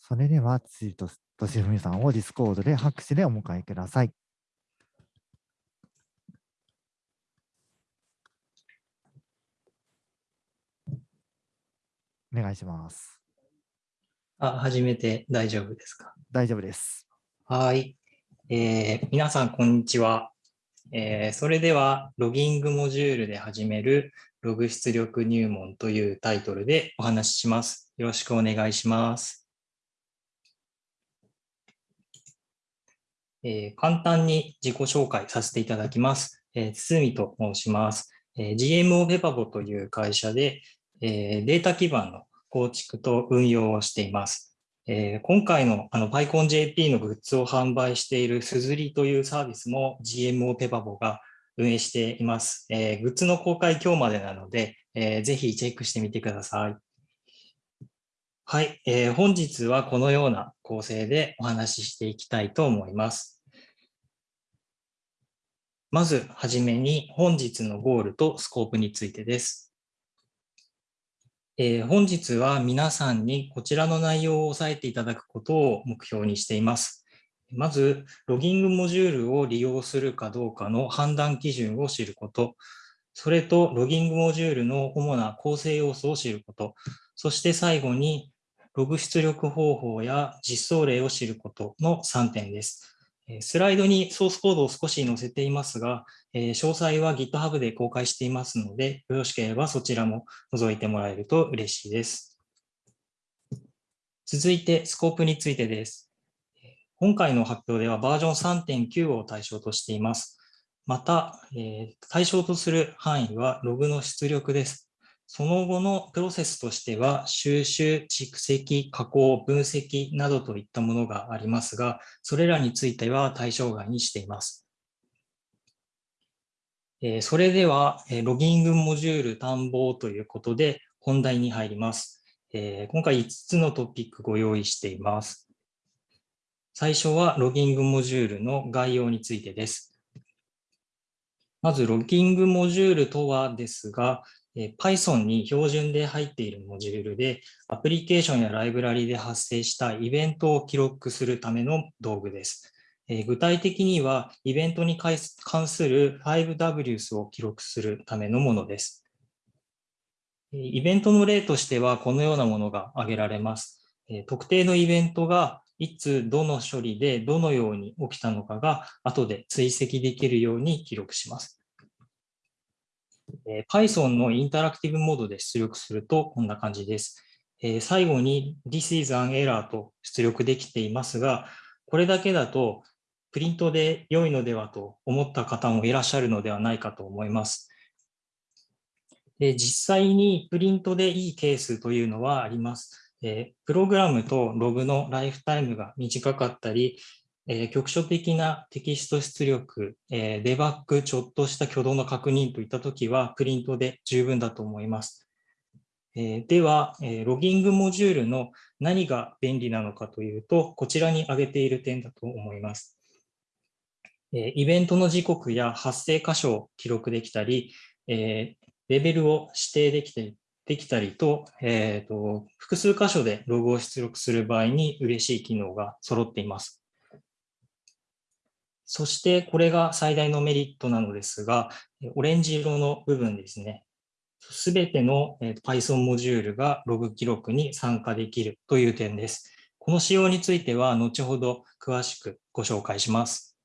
それでは、辻と俊文さんをディスコードで拍手でお迎えください。お願いします。あ、始めて大丈夫ですか？大丈夫です。はい。えー、皆さん、こんにちは。えー、それでは、 logging モジュールで始めるログ出力入門というタイトルでお話しします。よろしくお願いします。えー、簡単に自己紹介させていただきます。えー、堤と申します。えー、GMO ペパボという会社で、えー、データ基盤の構築と運用をしています。えー、今回のあの PyConJP のグッズを販売しているすずりというサービスも GMO ペパボが運営しています。えー、グッズの公開今日までなので、えー、ぜひチェックしてみてください。はい、えー、本日はこのような構成でお話ししていきたいと思います。まずはじめに本日のゴールとスコープについてです。えー、本日は皆さんにこちらの内容を押さえていただくことを目標にしています。まず、ロギングモジュールを利用するかどうかの判断基準を知ること、それとロギングモジュールの主な構成要素を知ること、そして最後にログ出力方法や実装例を知ることの3点です。スライドにソースコードを少し載せていますが、詳細は GitHub で公開していますので、よろしければそちらも覗いてもらえると嬉しいです。続いて、スコープについてです。今回の発表ではバージョン3.9を対象としています。また、対象とする範囲はログの出力です。その後のプロセスとしては、収集、蓄積、加工、分析などといったものがありますが、それらについては対象外にしています。それでは、ロギングモジュール探訪ということで本題に入ります。今回5つのトピックご用意しています。最初はロギングモジュールの概要についてです。まず、ロギングモジュールとはですが、Python に標準で入っているモジュールで、アプリケーションやライブラリで発生したイベントを記録するための道具です。具体的には、イベントに関する 5Ws を記録するためのものです。イベントの例としては、このようなものが挙げられます。特定のイベントがいつどの処理でどのように起きたのかが後で追跡できるように記録します。え Python のインタラクティブモードで出力するとこんな感じです。え最後に This is an error と出力できていますが、これだけだとプリントで良いのではと思った方もいらっしゃるのではないかと思います。で実際にプリントでいいケースというのはあります。えプログラムとログのライフタイムが短かったり、え局所的なテキスト出力、えデバッグ、ちょっとした挙動の確認といったときは、プリントで十分だと思います。えでは、えロギングモジュールの何が便利なのかというと、こちらに挙げている点だと思います。えイベントの時刻や発生箇所を記録できたり、えレベルを指定できたりできたりと,、えーと、複数箇所でログを出力する場合に嬉しい機能が揃っています。そしてこれが最大のメリットなのですが、オレンジ色の部分ですね。すべての Python モジュールがログ記録に参加できるという点です。この仕様については後ほど詳しくご紹介します。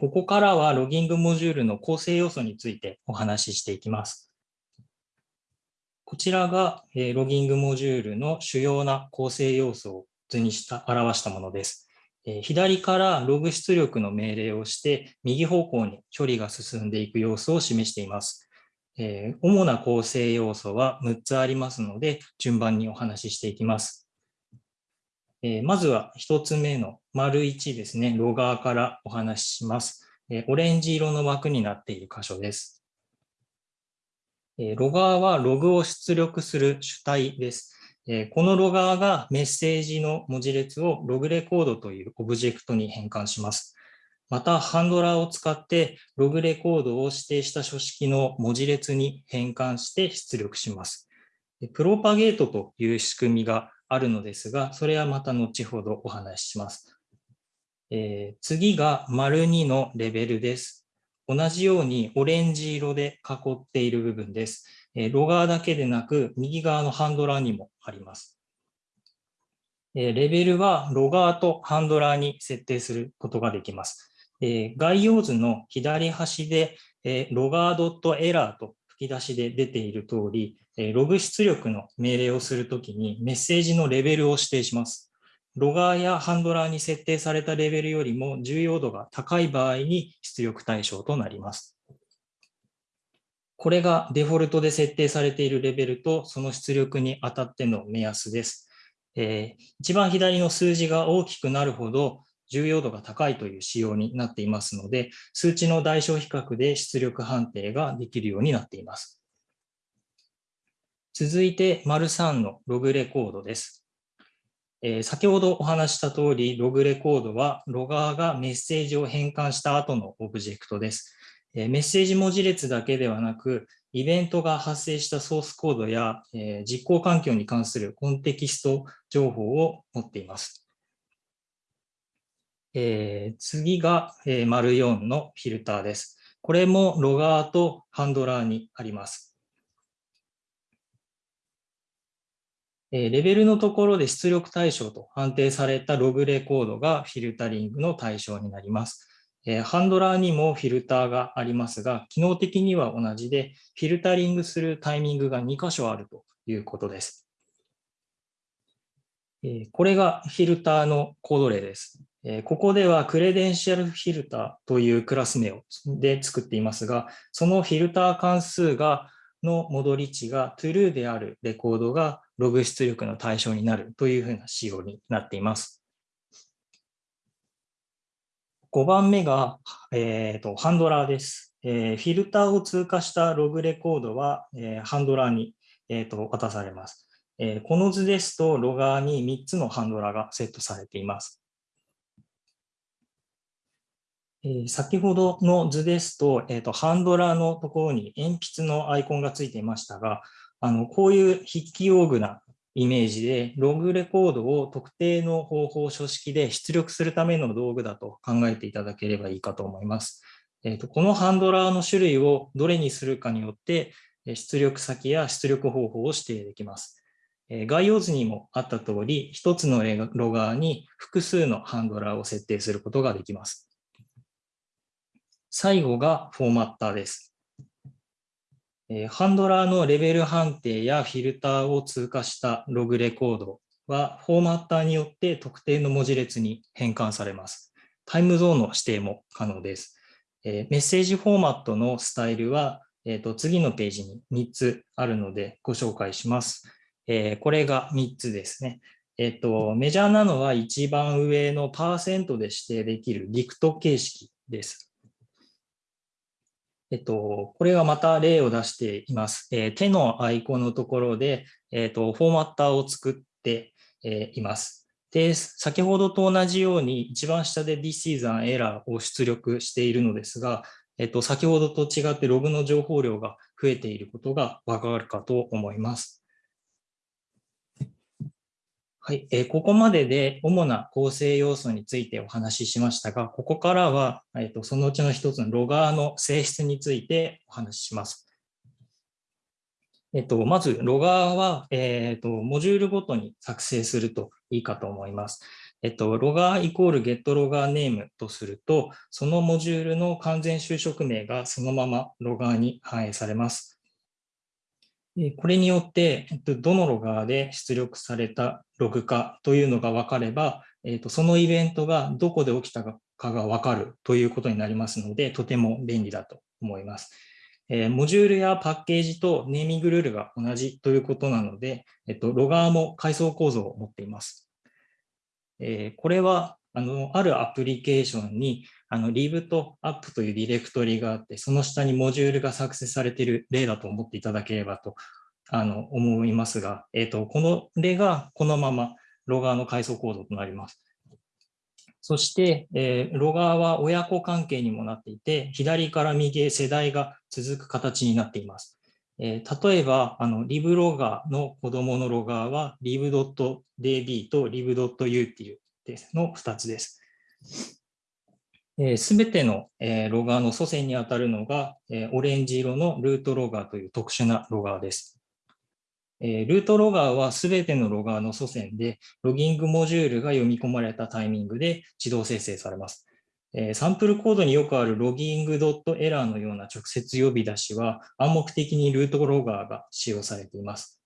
ここからはロギングモジュールの構成要素についてお話ししていきます。こちらがロギングモジュールの主要な構成要素を図にした表したものです。左からログ出力の命令をして、右方向に処理が進んでいく様子を示しています。主な構成要素は6つありますので、順番にお話ししていきます。まずは1つ目の丸1ですね、ロガーからお話しします。オレンジ色の枠になっている箇所です。ロガーはログを出力する主体です。このロガーがメッセージの文字列をログレコードというオブジェクトに変換します。また、ハンドラーを使ってログレコードを指定した書式の文字列に変換して出力します。プロパゲートという仕組みがあるのですが、それはまた後ほどお話しします。えー、次が丸2のレベルです。同じようにオレンジ色で囲っている部分です。ロガーだけでなく、右側のハンドラーにもあります。え、レベルはロガーとハンドラーに設定することができます。え概要図の左端で、えロガー .error と吹き出しで出ている通り、ログ出力の命令をするときにメッセージのレベルを指定します。ロガーやハンドラーに設定されたレベルよりも重要度が高い場合に出力対象となります。これがデフォルトで設定されているレベルとその出力にあたっての目安です。えー、一番左の数字が大きくなるほど重要度が高いという仕様になっていますので、数値の代償比較で出力判定ができるようになっています。続いて、丸3のログレコードです。えー、先ほどお話した通り、ログレコードはロガーがメッセージを変換した後のオブジェクトです。メッセージ文字列だけではなく、イベントが発生したソースコードや、実行環境に関するコンテキスト情報を持っています。えー、次が、えー、丸4のフィルターです。これもロガーとハンドラーにあります。えレベルのところで出力対象と判定されたログレコードがフィルタリングの対象になります。えハンドラーにもフィルターがありますが、機能的には同じで、フィルタリングするタイミングが2箇所あるということです。えこれがフィルターのコード例ですえ。ここではクレデンシャルフィルターというクラス名をで作っていますが、そのフィルター関数がの戻り値が true であるレコードがログ出力の対象になるというふうな仕様になっています。5番目が、えーと、ハンドラーです、えー、フィルターを通過したログレコードは、えー、ハンドラーに、えーと、渡されます、えー、この図ですと、ロガーに3つのハンドラーがセットされています。え先ほどの図ですと,、えーと、ハンドラーのところに鉛筆のアイコンがついていましたが、あのこういう筆記用具なイメージで、ログレコードを特定の方法書式で出力するための道具だと考えていただければいいかと思います。えーと、このハンドラーの種類をどれにするかによって、出力先や出力方法を指定できますえ。概要図にもあった通り、一つのロガーに複数のハンドラーを設定することができます。最後がフォーマッターです。ハンドラーのレベル判定やフィルターを通過したログレコードは、フォーマッターによって特定の文字列に変換されます。タイムゾーンの指定も可能です。メッセージフォーマットのスタイルは、えー、と次のページに3つあるのでご紹介します。えー、これが3つですね。えっ、ー、と、メジャーなのは一番上のパーセントで指定できるリクト形式です。えっと、これはまた例を出しています。えー、手のアイコンのところで、えっと、フォーマッターを作って、え、います。で、先ほどと同じように一番下で This is an error を出力しているのですが、えっと、先ほどと違ってログの情報量が増えていることがわかるかと思います。はい、えー、ここまでで主な構成要素についてお話ししましたが、ここからは、えーと、そのうちの一つのロガーの性質についてお話しします。えっ、ー、と、まず、ロガーは、えーと、モジュールごとに作成するといいかと思います。えっと、ロガーイコールゲットロガーネームとすると、そのモジュールの完全就職名がそのままロガーに反映されます。これによって、どのロガーで出力されたログかというのが分かれば、そのイベントがどこで起きたかが分かるということになりますので、とても便利だと思います。モジュールやパッケージとネーミングルールが同じということなので、ロガーも階層構造を持っています。これはあのあるアプリケーションにあの lib と app というディレクトリがあって、その下にモジュールが作成されている例だと思っていただければとあの思いますが、えーと、この例がこのままロガーの階層コードとなります。そして、えー、ロガーは親子関係にもなっていて、左から右へ世代が続く形になっています。えー、例えば、あの、リブロガーの子供のロガーは lib.db と lib.util の2つです。す、えー、べ、ての、え、ロガーの祖先にあたるのが、え、オレンジ色のルートロガーという特殊なロガーです。え、ルートロガーはすべてのロガーの祖先で、ロギングモジュールが読み込まれたタイミングで自動生成されます。えサンプルコードによくあるロギングドットエラーのような直接呼び出しは暗黙的にルートロガーが使用されています。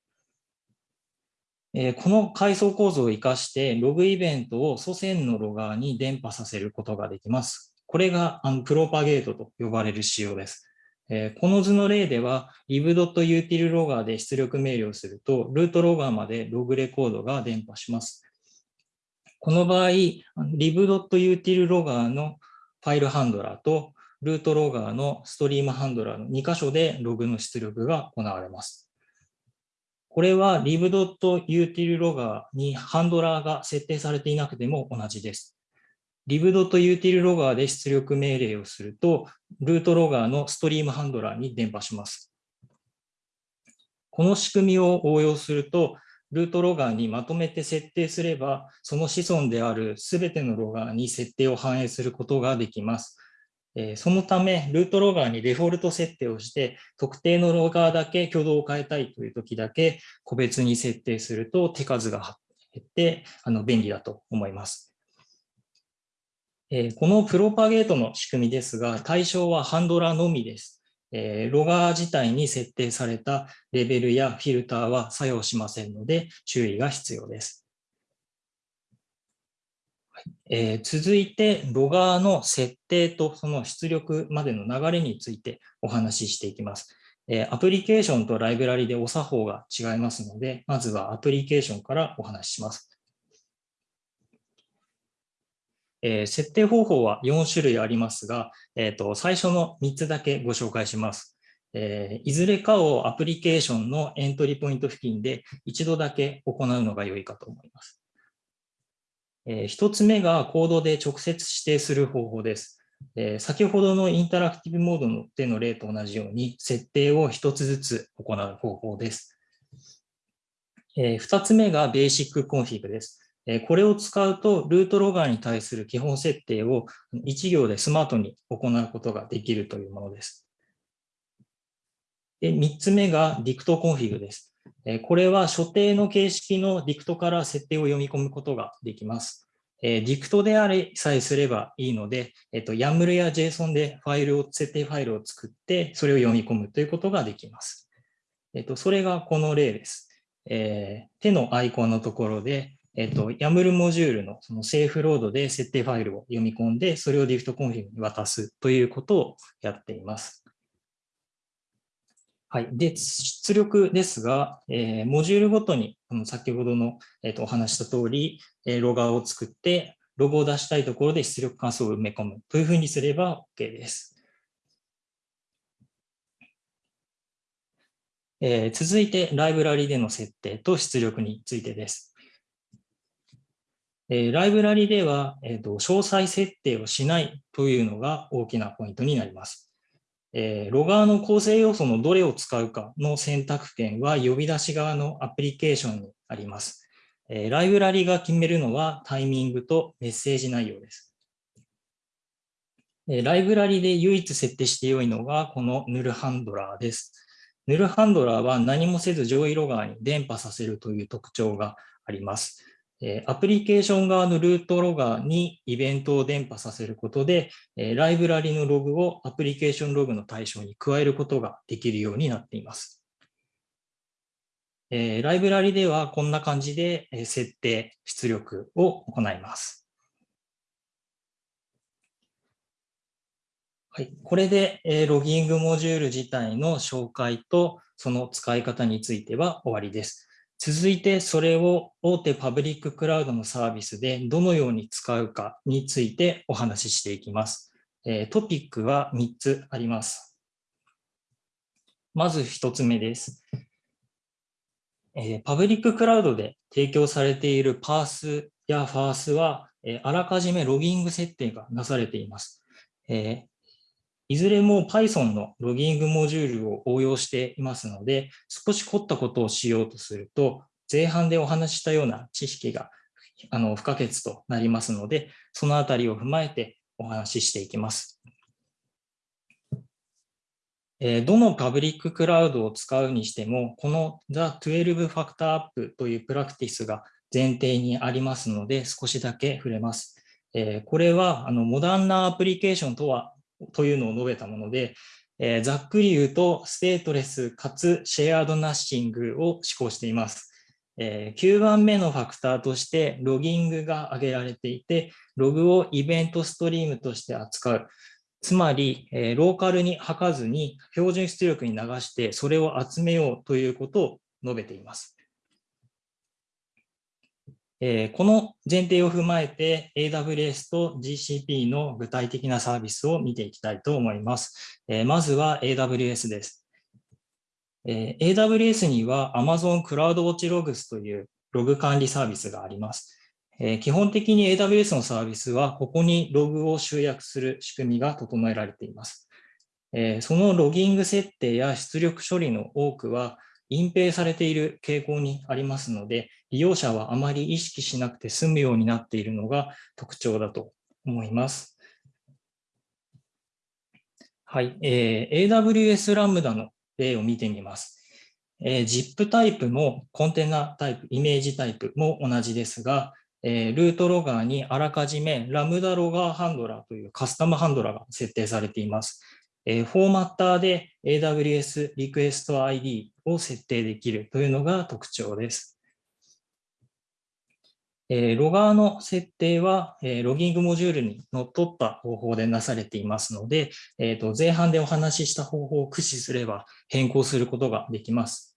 えこの階層構造を生かしてログイベントを祖先のロガーに伝播させることができます。これがあのプロパゲートと呼ばれる仕様です。えこの図の例では lib.util ロガーで出力命令をするとルートロガーまでログレコードが伝播します。この場合、lib.util ロガーのファイルハンドラーとルートロガーのストリームハンドラーの2箇所でログの出力が行われます。これは lib.util ロガーにハンドラーが設定されていなくても同じです。lib.util ロガーで出力命令をすると、ルートロガーのストリームハンドラーに伝播します。この仕組みを応用すると、ルートロガーにまとめて設定すれば、その子孫であるすべてのロガーに設定を反映することができます。そのため、ルートロガーにデフォルト設定をして、特定のロガーだけ挙動を変えたいというときだけ、個別に設定すると手数が減ってあの便利だと思います。このプロパゲートの仕組みですが、対象はハンドラーのみです。え、ロガー自体に設定されたレベルやフィルターは作用しませんので注意が必要です。えー、続いて、ロガーの設定とその出力までの流れについてお話ししていきます。えー、アプリケーションとライブラリでお作法が違いますので、まずはアプリケーションからお話しします。えー、設定方法は4種類ありますが、えーと、最初の3つだけご紹介します。えー、いずれかをアプリケーションのエントリーポイント付近で一度だけ行うのが良いかと思います。えー、1つ目がコードで直接指定する方法です。え、先ほどのインタラクティブモードでの例と同じように設定を1つずつ行う方法です。え、2つ目が basicConfig です。えこれを使うと、ルートロガーに対する基本設定を1行でスマートに行うことができるというものです。で3つ目が dict コンフィグです。これは所定の形式の dict から設定を読み込むことができます。dict であれさえすればいいので、YAML や JSON でファイルを、設定ファイルを作って、それを読み込むということができます。えっとそれがこの例です。え手のアイコンのところで、えっと、YAML モジュールのその safe_load で設定ファイルを読み込んで、それを dict コンフィグに渡すということをやっています。はい。で、出力ですが、えー、モジュールごとに、の先ほどの、えー、とお話した通り、えー、ロガーを作って、ログを出したいところで出力関数を埋め込むというふうにすれば OK です。えー、続いて、ライブラリでの設定と出力についてです。えー、ライブラリでは、えーと、詳細設定をしないというのが大きなポイントになります。えー、ロガーの構成要素のどれを使うかの選択権は呼び出し側のアプリケーションにあります。えー、ライブラリが決めるのはタイミングとメッセージ内容です。えー、ライブラリで唯一設定して良いのがこのヌルハンドラーです。ヌルハンドラーは何もせず上位ロガーに伝播させるという特徴があります。アプリケーション側のルートロガーにイベントを伝播させることで、ライブラリのログをアプリケーションログの対象に加えることができるようになっています。ライブラリではこんな感じで設定、出力を行います。はい、これで logging モジュール自体の紹介とその使い方については終わりです。続いてそれを大手パブリッククラウドのサービスでどのように使うかについてお話ししていきます。トピックは3つあります。まず1つ目です。パブリッククラウドで提供されている PaaS や FaaS はあらかじめロギング設定がなされています。いずれも Python の logging モジュールを応用していますので、少し凝ったことをしようとすると、前半でお話ししたような知識があの不可欠となりますので、そのあたりを踏まえてお話ししていきます。どのパブリッククラウドを使うにしても、この The 12 Factor App というプラクティスが前提にありますので、少しだけ触れます。これはあのモダンなアプリケーションとはというのを述べたもので、えー、ざっくり言うと、ステートレスかつシェアードナッシングを施行しています。えー、9番目のファクターとして、ロギングが挙げられていて、ログをイベントストリームとして扱う。つまり、えー、ローカルに吐かずに標準出力に流して、それを集めようということを述べています。えこの前提を踏まえて AWS と GCP の具体的なサービスを見ていきたいと思います。えまずは AWS です。え AWS には Amazon CloudWatch Logs というログ管理サービスがあります。え基本的に AWS のサービスはここにログを集約する仕組みが整えられています。えそのロギング設定や出力処理の多くは隠蔽されている傾向にありますので、利用者はあまり意識しなくて済むようになっているのが特徴だと思います。はい、えー、AWS ラムダの例を見てみます。えー、ZIP タイプもコンテナタイプ、イメージタイプも同じですが、えー、ルートロガーにあらかじめラムダロガーハンドラーというカスタムハンドラーが設定されています。えフォーマッターで AWS リクエスト ID を設定できるというのが特徴です。えロガーの設定は、えロギングモジュールにのっとった方法でなされていますので、えー、と前半でお話しした方法を駆使すれば変更することができます。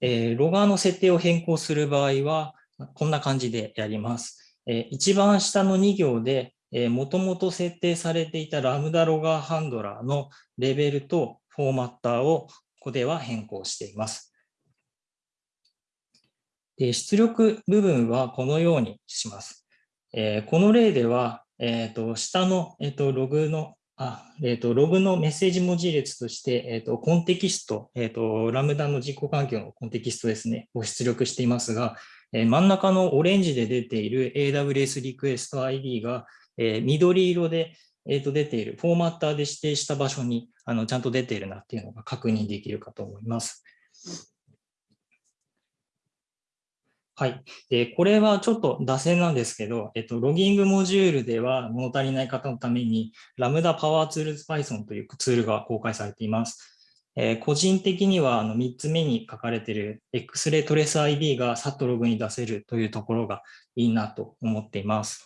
えロガーの設定を変更する場合は、こんな感じでやります。え一番下の2行でもともと設定されていたラムダロガーハンドラーのレベルとフォーマッターをここでは変更しています。で出力部分はこのようにします。えー、この例では、えーと、下の、えーと、ログのあえーと、ログのメッセージ文字列として、えー、とコンテキスト、えー、とラムダの実行環境のコンテキストですね、を出力していますが、えー、真ん中のオレンジで出ている AWS リクエスト ID がえー、緑色で、えー、と出ている、フォーマッターで指定した場所にあのちゃんと出ているなっていうのが確認できるかと思います。はい。で、これはちょっと脱線なんですけど、えっと、 logging モジュールでは物足りない方のために、 Lambda Powertools Python というツールが公開されています。えー、個人的にはあの3つ目に書かれている X-Ray Trace ID が SAT ログに出せるというところがいいなと思っています。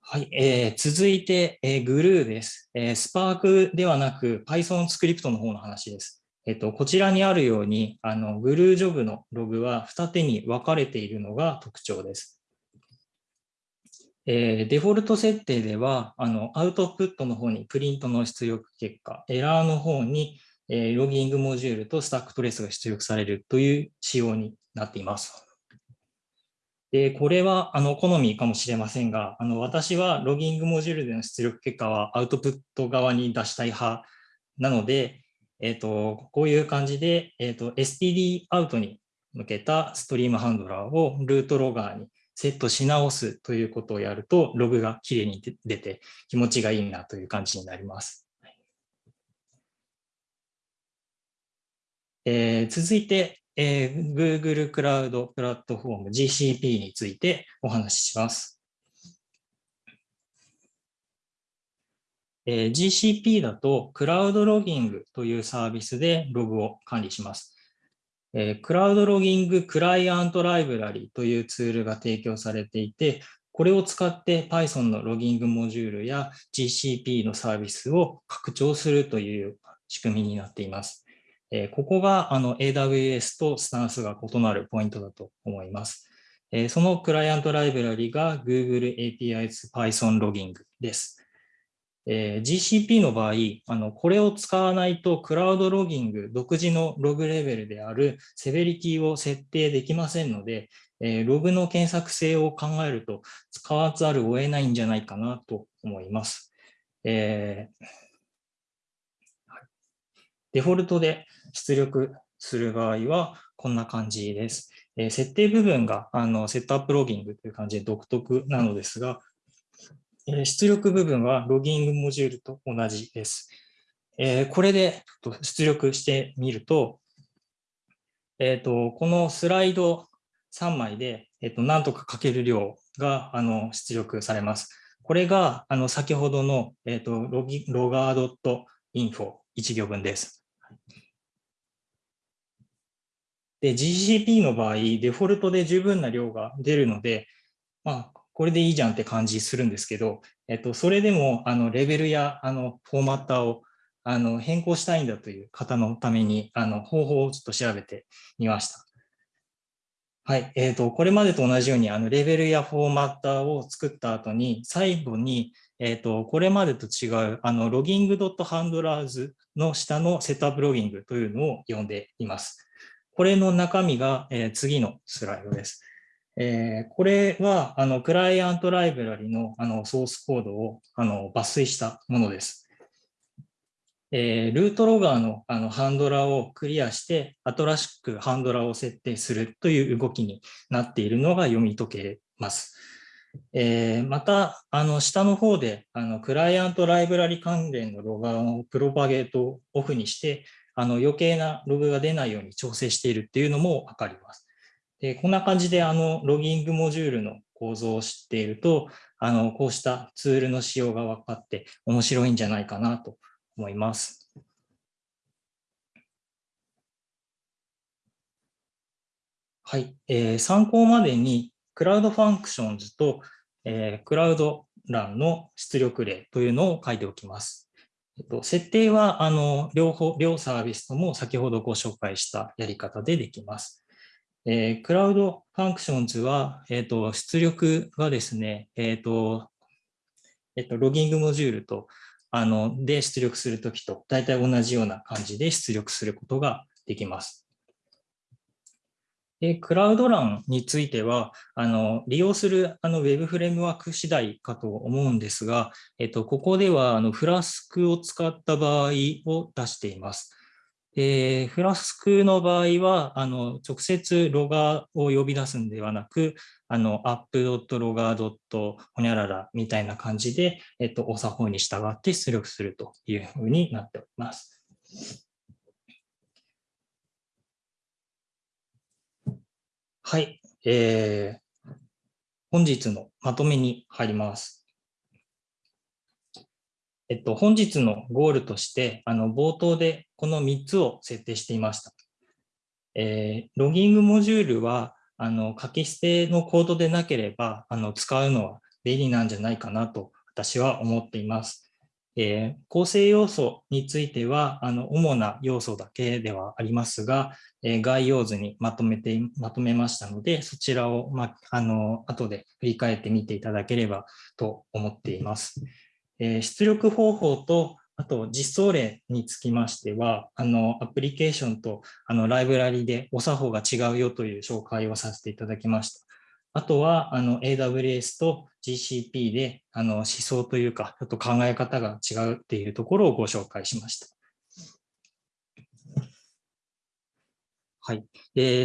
はい、えー、続いて、えー、グルーです、えー。スパークではなく Python スクリプトの方の話です。えっと、こちらにあるように、あのグルージョブのログは二手に分かれているのが特徴です。えー、デフォルト設定では、あのアウトプットの方にプリントの出力結果、エラーの方に、えー、ロギングモジュールとスタックトレースが出力されるという仕様になっています。で、これはあの好みかもしれませんが、あの私はロギングモジュールでの出力結果はアウトプット側に出したい派なので、えーと、こういう感じで、えーと、STD アウトに向けたストリームハンドラーをルートロガーにセットし直すということをやると、ログがきれいに出て気持ちがいいなという感じになります。えー、続いて、えー、Google クラウドプラットフォーム GCP についてお話しします。えー、GCP だとクラウドロギングというサービスでログを管理します。えー、クラウドロギングクライアントライブラリというツールが提供されていて、これを使って Python のロギングモジュールや GCP のサービスを拡張するという仕組みになっています。えここがあの AWS とスタンスが異なるポイントだと思います。えそのクライアントライブラリが Google APIs Python Logging です。えー、GCP の場合あの、これを使わないとクラウドロギング独自のログレベルであるセベリティを設定できませんので、えー、ログの検索性を考えると使わざるを得ないんじゃないかなと思います。えー、デフォルトで出力する場合はこんな感じです。え、設定部分があのセットアップロギングという感じで独特なのですが、出力部分はロギングモジュールと同じです。これで出力してみると、えーと、このスライド3枚で、えーと、なんとか書ける量があの出力されます。これがあの先ほどの、えーと、ロギロガー .info1 行分です。で、GCP の場合、デフォルトで十分な量が出るので、まあ、これでいいじゃんって感じするんですけど、えっと、それでもあのレベルやあのフォーマッターをあの変更したいんだという方のためにあの方法をちょっと調べてみました。はい、えーと、これまでと同じようにあのレベルやフォーマッターを作った後に最後に、えーと、これまでと違うあのロギング .handlers の下のセットアップロギングというのを呼んでいます。これの中身が、えー、次のスライドです。えー、これはあのクライアントライブラリのあのソースコードをあの抜粋したものです。えー、ルートロガーのあのハンドラーをクリアして新しくハンドラーを設定するという動きになっているのが読み解けます。えー、また、あの下の方であのクライアントライブラリ関連のロガーのプロパゲートオフにしてあの余計なログが出ないように調整しているっていうのもわかります。でこんな感じであのロギングモジュールの構造を知っていると、あのこうしたツールの仕様が分かって面白いんじゃないかなと思います。はい、えー、参考までに Cloud Functions と、えー、 Cloud Run の出力例というのを書いておきます。えっと、設定はあの両方両サービスとも先ほどご紹介したやり方でできます。えー、 Cloud Functions は、えーと、出力がですね、えーとえーと、 logging モジュールとあので出力するときと大体同じような感じで出力することができます。でクラウドランについては、あの利用するあのウェブフレームワーク次第かと思うんですが、えっと、ここではあのフラスクを使った場合を出しています。えー、フラスクの場合は、あの直接ロガーを呼び出すんではなく、あの app.logger. ほにゃららみたいな感じで、えっと、お作法に従って出力するというふうになっております。はい、えー、本日のまとめに入ります。えっと、本日のゴールとして、あの冒頭でこの3つを設定していました。えー、ロギングモジュールはあの書き捨てのコードでなければあの使うのは便利なんじゃないかなと私は思っています。えー、構成要素についてはあの主な要素だけではありますが、えー、概要図にまとめてまとめましたのでそちらを、まあの後で振り返ってみていただければと思っています。え出力方法と、あと実装例につきましては、あのアプリケーションとあのライブラリでお作法が違うよという紹介をさせていただきました。あとはあの AWS と GCP であの思想というか、ちょっと考え方が違うっていうところをご紹介しました。はい。で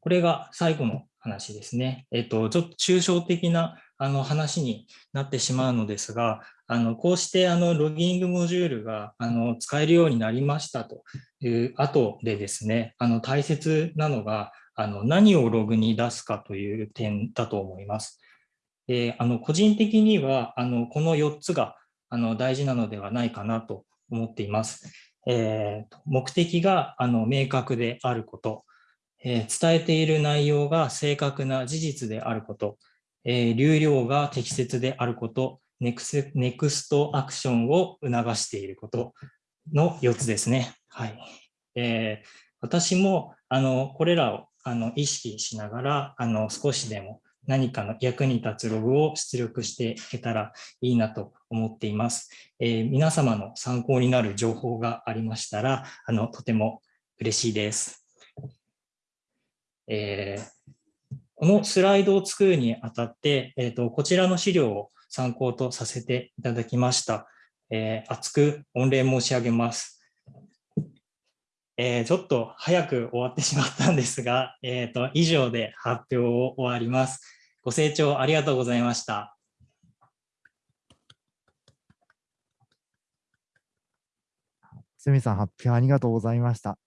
これが最後の話ですね。えっと、ちょっと抽象的なあの話になってしまうのですが、あのこうしてあのロギングモジュールがあの使えるようになりましたという後でですね、あの大切なのがあの何をログに出すかという点だと思います。えあの個人的にはあのこの4つがあの大事なのではないかなと思っています。えー、目的があの明確であること、えー、伝えている内容が正確な事実であること、えー、流量が適切であること、ネクスネクストアクションを促していることの4つですね。はいえー、私もあのこれらをあの意識しながらあの少しでも何かの役に立つログを出力していけたらいいなと思っています。えー、皆様の参考になる情報がありましたら、あのとても嬉しいです。えー、このスライドを作るにあたって、えーと、こちらの資料を参考とさせていただきました。えー、厚く御礼申し上げます。えー、ちょっと早く終わってしまったんですが、えーと、以上で発表を終わります。ご清聴ありがとうございました。すみさん、発表ありがとうございました。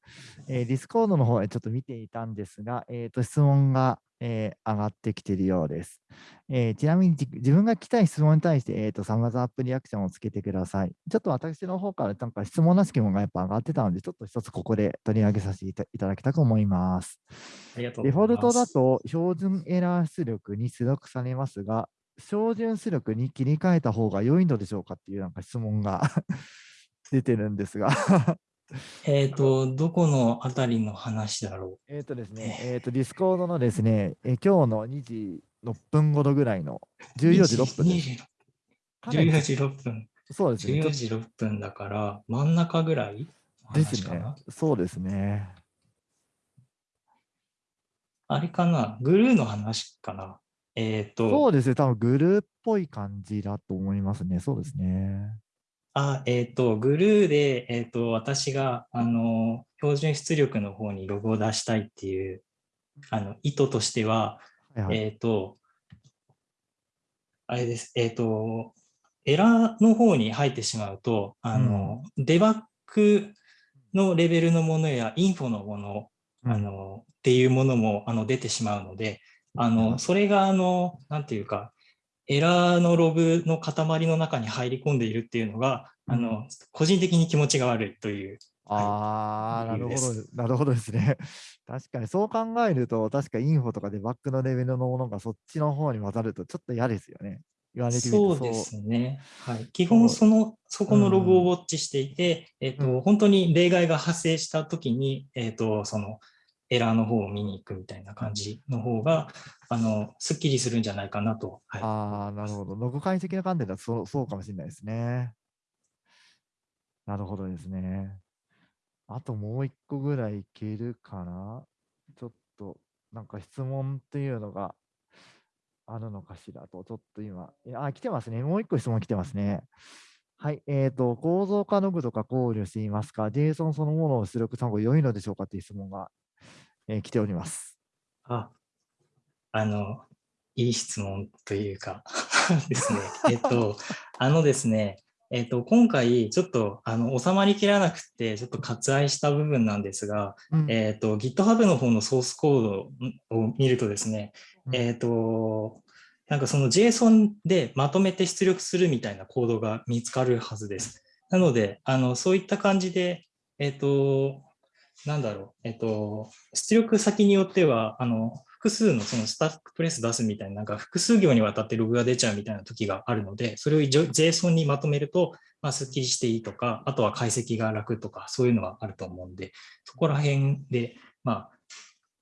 えー、 Discord の方へちょっと見ていたんですが、えー、と質問がえー、上がってきているようです。えー、ちなみに自分が聞きたい質問に対して、えーと、 thumbs up リアクションをつけてください。ちょっと私の方からなんか質問なし疑問がやっぱ上がってたので、ちょっと一つここで取り上げさせていただきたく思います。ありがとうデフォルトだと標準エラー出力に出力されますが、標準出力に切り替えた方が良いのでしょうかっていうなんか質問が 出てるんですが えっ、と、どこのあたりの話だろう？えっ、とですね、えっ、と、 Discord のですね、え今日の2時6分ごろぐらいの14時6分です。14時6分。そうですね。14時6分だから、真ん中ぐらいですね。そうですね。あれかな、グルーの話かな？えっ、ー、と。そうですね、多分グルーっぽい感じだと思いますね。そうですね。あ、えっ、ー、と、グルーで、えっ、ー、と、私が、あの、標準出力の方にログを出したいっていう、あの、意図としては、はいはい、えっ、と、あれです、えっ、と、エラーの方に入ってしまうと、あの、うん、デバッグのレベルのものやインフォのもの、うん、あの、っていうものもあの出てしまうので、あの、それが、あの、なんていうか、エラーのログの塊の中に入り込んでいるっていうのが、あの個人的に気持ちが悪いという。ああ、なるほど、なるほどですね。確かにそう考えると、確かインフォとかデバッグのレベルのものがそっちの方に渡るとちょっと嫌ですよね。言われてみるとそうですね。はい、基本その、そこのログをウォッチしていて、うん、えっ、と、本当に例外が発生したときに、えっ、と、その、エラーの方を見に行くみたいな感じの方が、あの、すっきりするんじゃないかなと。はい、ああ、なるほど。ログ解析の観点だとそうそうかもしれないですね。なるほどですね。あともう一個ぐらいいけるかなちょっと、なんか質問っていうのがあるのかしらと、ちょっと今、あ、来てますね。もう一個質問来てますね。はい、えっ、ー、と、構造化の具とか考慮していますか ?JSON そのものを出力参考良いのでしょうかという質問がえー、来ております。あ、あの、いい質問というか ですね。えっと、あのですね、えっと、今回、ちょっとあの収まりきらなくて、ちょっと割愛した部分なんですが、うん、えっと、GitHub の方のソースコードを見るとですね、うん、えっと、なんかその JSON でまとめて出力するみたいなコードが見つかるはずです。なので、あのそういった感じで、えっと、なんだろう、えっと、出力先によっては、あの、複数のそのスタックプレス出すみたいな、なんか複数行にわたってログが出ちゃうみたいな時があるので、それを JSON にまとめると、まあ、スッキリしていいとか、あとは解析が楽とか、そういうのはあると思うんで、そこら辺で、まあ、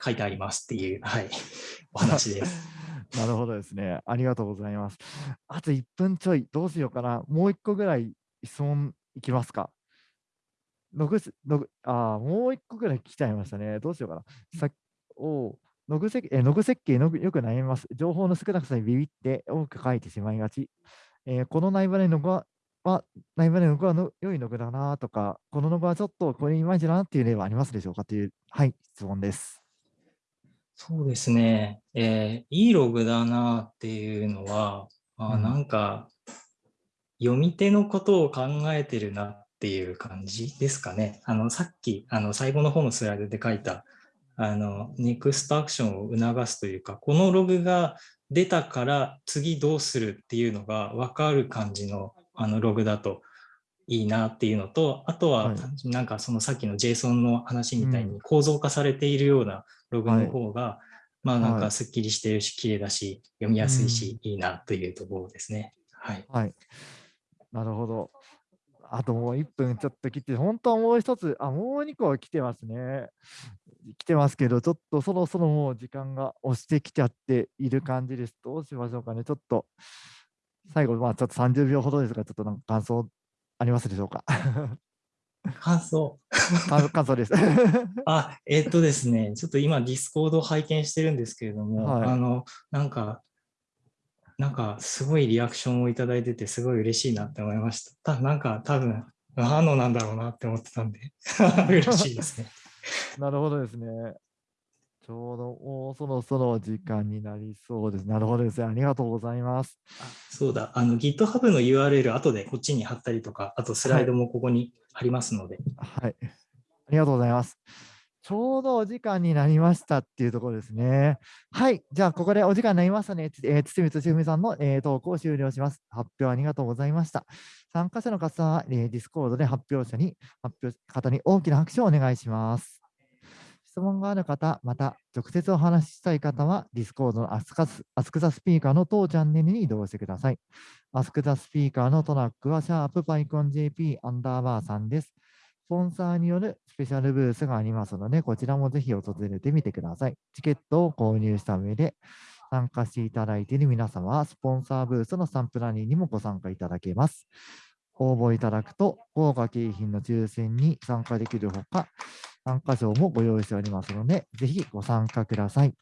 書いてありますっていう、はい、お話です。なるほどですね。ありがとうございます。あと1分ちょい、どうしようかな。もう1個ぐらい質問いきますか。ログログあもう一個ぐらい聞きちゃいましたね。どうしようかな。さおログ設えログ設計のよく悩みます。情報の少なさにビビって多く書いてしまいがち。えー、この内バネログは、は内バネログはの良いログだなとか、このログはちょっとこれいまいちだなっていう例はありますでしょうかという、はい、質問です。そうですね。えー、いいログだなっていうのは、あ、うん、なんか、読み手のことを考えてるなっていう感じですかね。あのさっきあの最後の方のスライドで書いたあのネクストアクションを促すというか、このログが出たから次どうするっていうのが分かる感じのあのログだといいなっていうのと、あとはなんかそのさっきの JSON の話みたいに構造化されているようなログの方が、まあなんかすっきりしてるし、綺麗だし、読みやすいし、いいなというところですね。はい。はい、なるほど。あともう1分ちょっと切って、本当はもう一つ、あ、もう2個来てますね。来てますけど、ちょっとそろそろもう時間が押してきちゃっている感じです。どうしましょうかね。ちょっと、最後、まあちょっと30秒ほどですが、ちょっとなんか感想ありますでしょうか？感想 感想です。あ、えー、っとですね、ちょっと今 Discord を拝見してるんですけれども、はい、あの、なんか、なんかすごいリアクションをいただいてて、すごい嬉しいなって思いました。たなんか多分、反応なんだろうなって思ってたんで、嬉しいですね。なるほどですね。ちょうどもうそろそろ時間になりそうです。なるほどですね。ありがとうございます。あそうだ、あの GitHub の URL 後でこっちに貼ったりとか、あとスライドもここに貼りますので。はい。ありがとうございます。ちょうどお時間になりましたっていうところですね。はい。じゃあ、ここでお時間になりましたね。えー、堤敏文さんの、えー、トークを終了します。発表ありがとうございました。参加者の方は、えー、 Discord で発表者に、発表方に大きな拍手をお願いします。質問がある方、また直接お話ししたい方は、Discord の Ask, Ask the Speaker の当チャンネルに移動してください。Ask the Speaker のトラックは、シャープ PyConJP アンダーバー3です。スポンサーによるスペシャルブースがありますので、こちらもぜひ訪れてみてください。チケットを購入した上で、参加していただいている皆様は、スポンサーブースのスタンプラリーにもご参加いただけます。応募いただくと、豪華景品の抽選に参加できるほか、参加賞もご用意しておりますので、ぜひご参加ください。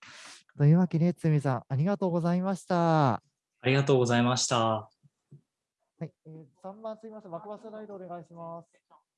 というわけで、つみさん、ありがとうございました。ありがとうございました。はい、えー、3番すみません、幕場スライドお願いします。